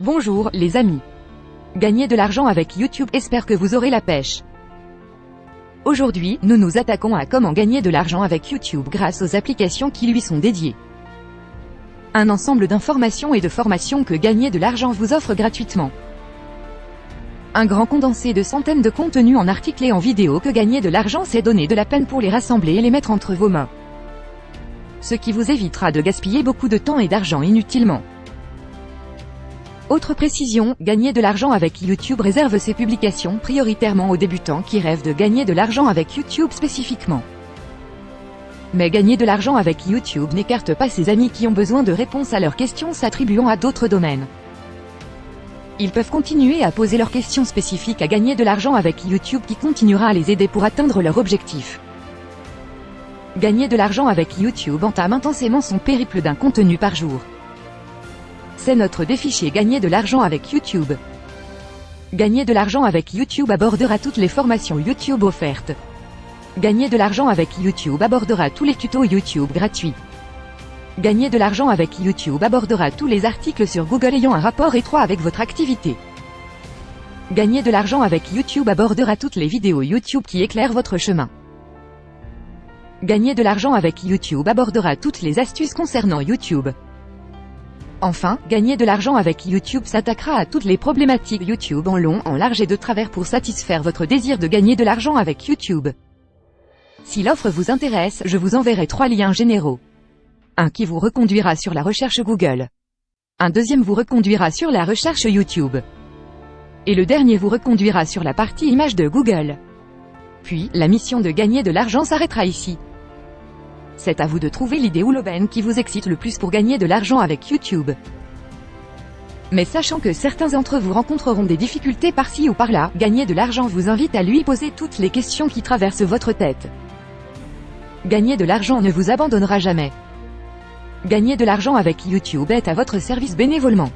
Bonjour, les amis. Gagner de l'argent avec YouTube, espère que vous aurez la pêche. Aujourd'hui, nous nous attaquons à comment gagner de l'argent avec YouTube grâce aux applications qui lui sont dédiées. Un ensemble d'informations et de formations que gagner de l'argent vous offre gratuitement. Un grand condensé de centaines de contenus en articles et en vidéo que gagner de l'argent c'est donner de la peine pour les rassembler et les mettre entre vos mains. Ce qui vous évitera de gaspiller beaucoup de temps et d'argent inutilement. Autre précision, gagner de l'argent avec YouTube réserve ses publications prioritairement aux débutants qui rêvent de gagner de l'argent avec YouTube spécifiquement. Mais gagner de l'argent avec YouTube n'écarte pas ses amis qui ont besoin de réponses à leurs questions s'attribuant à d'autres domaines. Ils peuvent continuer à poser leurs questions spécifiques à gagner de l'argent avec YouTube qui continuera à les aider pour atteindre leur objectif. Gagner de l'argent avec YouTube entame intensément son périple d'un contenu par jour. C'est notre défi Gagner de l'argent avec YouTube. Gagner de l'argent avec YouTube abordera toutes les formations YouTube offertes. Gagner de l'argent avec YouTube abordera tous les tutos YouTube gratuits. Gagner de l'argent avec YouTube abordera tous les articles sur Google ayant un rapport étroit avec votre activité. Gagner de l'argent avec YouTube abordera toutes les vidéos YouTube qui éclairent votre chemin. Gagner de l'argent avec YouTube abordera toutes les astuces concernant YouTube. Enfin, gagner de l'argent avec YouTube s'attaquera à toutes les problématiques YouTube en long, en large et de travers pour satisfaire votre désir de gagner de l'argent avec YouTube. Si l'offre vous intéresse, je vous enverrai trois liens généraux. Un qui vous reconduira sur la recherche Google. Un deuxième vous reconduira sur la recherche YouTube. Et le dernier vous reconduira sur la partie image de Google. Puis, la mission de gagner de l'argent s'arrêtera ici. C'est à vous de trouver l'idée ou l'aubaine qui vous excite le plus pour gagner de l'argent avec YouTube. Mais sachant que certains d'entre vous rencontreront des difficultés par-ci ou par-là, gagner de l'argent vous invite à lui poser toutes les questions qui traversent votre tête. Gagner de l'argent ne vous abandonnera jamais. Gagner de l'argent avec YouTube est à votre service bénévolement.